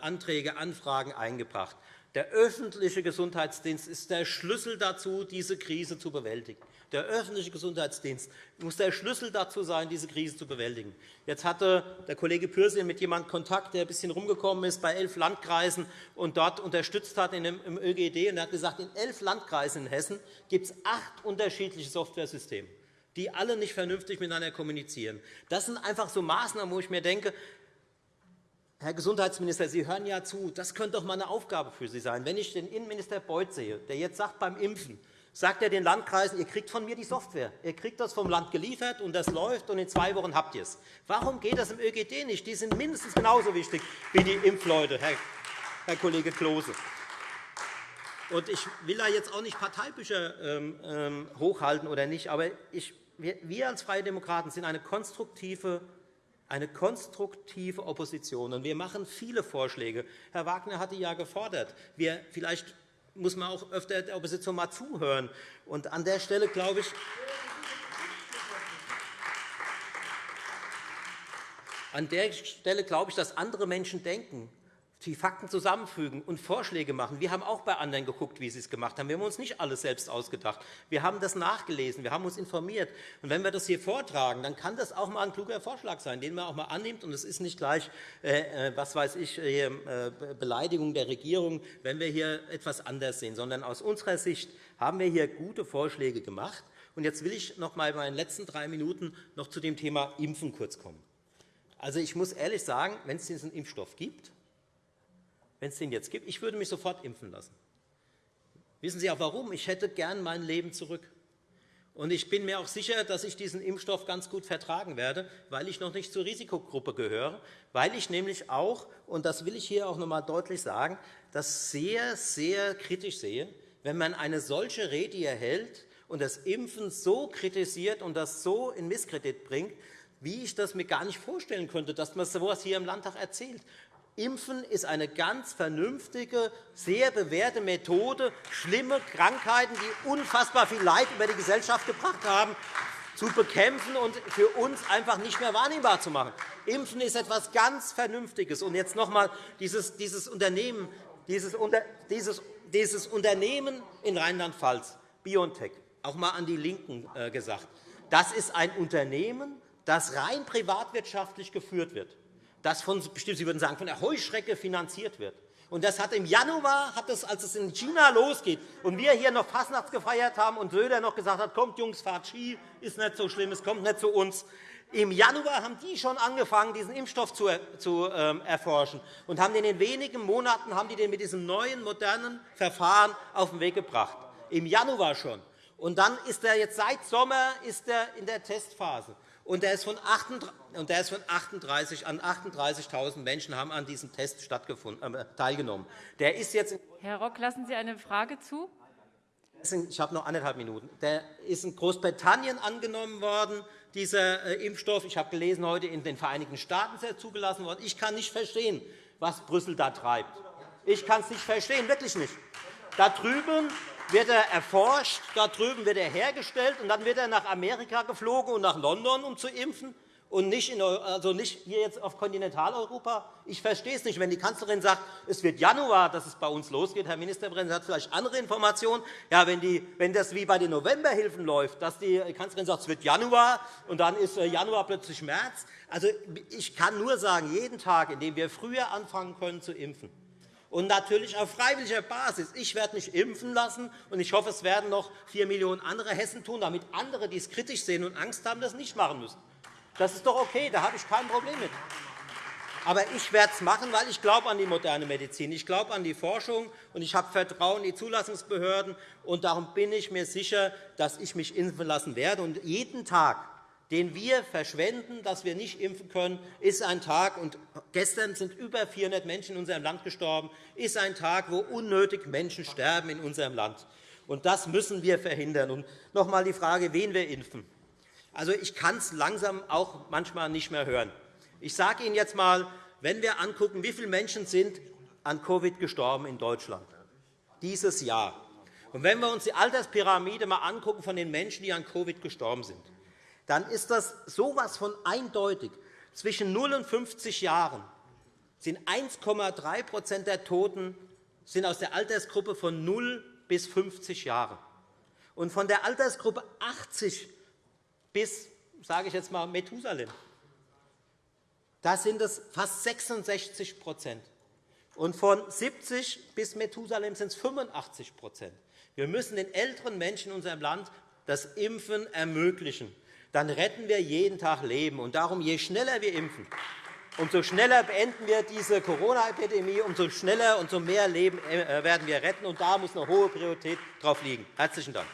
Speaker 4: Anträge, Anfragen eingebracht. Der öffentliche Gesundheitsdienst ist der Schlüssel dazu, diese Krise zu bewältigen. Der öffentliche Gesundheitsdienst muss der Schlüssel dazu sein, diese Krise zu bewältigen. Jetzt hatte der Kollege Pürsün mit jemandem Kontakt, der ein bisschen rumgekommen ist bei elf Landkreisen und dort unterstützt hat im ÖGD. Und er hat gesagt, in elf Landkreisen in Hessen gibt es acht unterschiedliche Softwaresysteme die alle nicht vernünftig miteinander kommunizieren. Das sind einfach so Maßnahmen, wo ich mir denke, Herr Gesundheitsminister, Sie hören ja zu. Das könnte doch einmal eine Aufgabe für Sie sein. Wenn ich den Innenminister Beuth sehe, der jetzt sagt, beim Impfen sagt er den Landkreisen, ihr kriegt von mir die Software. Ihr kriegt das vom Land geliefert, und das läuft, und in zwei Wochen habt ihr es. Warum geht das im ÖGD nicht? Die sind mindestens genauso wichtig wie die Impfleute, Herr, Kollege Klose. Und ich will da jetzt auch nicht Parteibücher ähm, ähm hochhalten oder nicht, aber wir als Freie Demokraten sind eine konstruktive eine konstruktive Opposition. wir machen viele Vorschläge. Herr Wagner hatte ja gefordert, wir, vielleicht muss man auch öfter der Opposition mal zuhören. Und an der Stelle glaube ich, an der Stelle glaube ich, dass andere Menschen denken die Fakten zusammenfügen und Vorschläge machen. Wir haben auch bei anderen geguckt, wie sie es gemacht haben. Wir haben uns nicht alles selbst ausgedacht. Wir haben das nachgelesen, wir haben uns informiert. Und wenn wir das hier vortragen, dann kann das auch einmal ein kluger Vorschlag sein, den man auch einmal annimmt. Und es ist nicht gleich, äh, äh was weiß ich, äh, Beleidigung der Regierung, wenn wir hier etwas anders sehen, sondern aus unserer Sicht haben wir hier gute Vorschläge gemacht. Und jetzt will ich noch einmal in meinen letzten drei Minuten noch zu dem Thema Impfen kurz kommen. Also, ich muss ehrlich sagen, wenn es diesen Impfstoff gibt, wenn es den jetzt gibt. Ich würde mich sofort impfen lassen. Wissen Sie auch warum? Ich hätte gern mein Leben zurück. Und ich bin mir auch sicher, dass ich diesen Impfstoff ganz gut vertragen werde, weil ich noch nicht zur Risikogruppe gehöre, weil ich nämlich auch, und das will ich hier auch noch einmal deutlich sagen, das sehr, sehr kritisch sehe, wenn man eine solche Rede erhält und das Impfen so kritisiert und das so in Misskredit bringt, wie ich das mir gar nicht vorstellen könnte, dass man so etwas hier im Landtag erzählt. Impfen ist eine ganz vernünftige, sehr bewährte Methode, schlimme Krankheiten, die unfassbar viel Leid über die Gesellschaft gebracht haben, zu bekämpfen und für uns einfach nicht mehr wahrnehmbar zu machen. Impfen ist etwas ganz Vernünftiges. Und jetzt noch einmal dieses, dieses, Unternehmen, dieses, dieses, dieses Unternehmen in Rheinland-Pfalz, BioNTech, auch einmal an die LINKEN äh, gesagt. Das ist ein Unternehmen, das rein privatwirtschaftlich geführt wird das von, Sie würden sagen, von der Heuschrecke finanziert wird. Und das hat im Januar, hat das, als es in China losgeht und wir hier noch Fastnachts gefeiert haben und Söder noch gesagt hat, kommt Jungs, fahrt Ski, ist nicht so schlimm, es kommt nicht zu uns. Im Januar haben die schon angefangen, diesen Impfstoff zu, zu ähm, erforschen und haben den in wenigen Monaten haben die den mit diesem neuen, modernen Verfahren auf den Weg gebracht. Im Januar schon. Und dann ist er jetzt seit Sommer ist er in der Testphase und der ist von 38 an 38.000 Menschen haben an diesem Test äh, teilgenommen. Der ist jetzt
Speaker 3: Herr Rock, lassen Sie eine Frage zu?
Speaker 4: Ich habe noch anderthalb Minuten. Der ist in Großbritannien angenommen worden, dieser äh, Impfstoff. Ich habe gelesen, heute in den Vereinigten Staaten ist er zugelassen worden. Ich kann nicht verstehen, was Brüssel da treibt. Ich kann es nicht verstehen, wirklich nicht. Da drüben wird er erforscht, da drüben wird er hergestellt, und dann wird er nach Amerika geflogen und nach London, um zu impfen und nicht, in, also nicht hier jetzt auf Kontinentaleuropa? Ich verstehe es nicht. Wenn die Kanzlerin sagt, es wird Januar, dass es bei uns losgeht, Herr Ministerpräsident hat vielleicht andere Informationen. Ja, wenn, die, wenn das wie bei den Novemberhilfen läuft, dass die Kanzlerin sagt, es wird Januar, und dann ist äh, Januar plötzlich März. Also, ich kann nur sagen, jeden Tag, in dem wir früher anfangen können zu impfen, und natürlich auf freiwilliger Basis. Ich werde mich impfen lassen, und ich hoffe, es werden noch vier Millionen andere Hessen tun, damit andere, die es kritisch sehen und Angst haben, das nicht machen müssen. Das ist doch okay, da habe ich kein Problem mit. Aber ich werde es machen, weil ich glaube an die moderne Medizin. Ich glaube an die Forschung, und ich habe Vertrauen in die Zulassungsbehörden. Und darum bin ich mir sicher, dass ich mich impfen lassen werde. Und jeden Tag, den wir verschwenden, dass wir nicht impfen können, ist ein Tag, und gestern sind über 400 Menschen in unserem Land gestorben, ist ein Tag, wo unnötig Menschen sterben in unserem Land. Und das müssen wir verhindern. Und noch einmal die Frage, wen wir impfen. Also, ich kann es langsam auch manchmal nicht mehr hören. Ich sage Ihnen jetzt einmal, wenn wir anschauen, wie viele Menschen sind an Covid gestorben in Deutschland dieses Jahr. Und wenn wir uns die Alterspyramide mal anschauen von den Menschen, die an Covid gestorben sind, dann ist das so etwas von eindeutig. Zwischen 0 und 50 Jahren sind 1,3% der Toten sind aus der Altersgruppe von 0 bis 50 Jahren. Und von der Altersgruppe 80 bis, sage ich jetzt mal, Methusalem. Da sind es fast 66% und von 70 bis Methusalem sind es 85% Wir müssen den älteren Menschen in unserem Land das Impfen ermöglichen. Dann retten wir jeden Tag Leben. Und darum, je schneller wir impfen, umso schneller beenden wir diese Corona-Epidemie, umso schneller und umso mehr Leben äh, werden wir retten. Und da muss eine hohe Priorität drauf liegen. – Herzlichen Dank.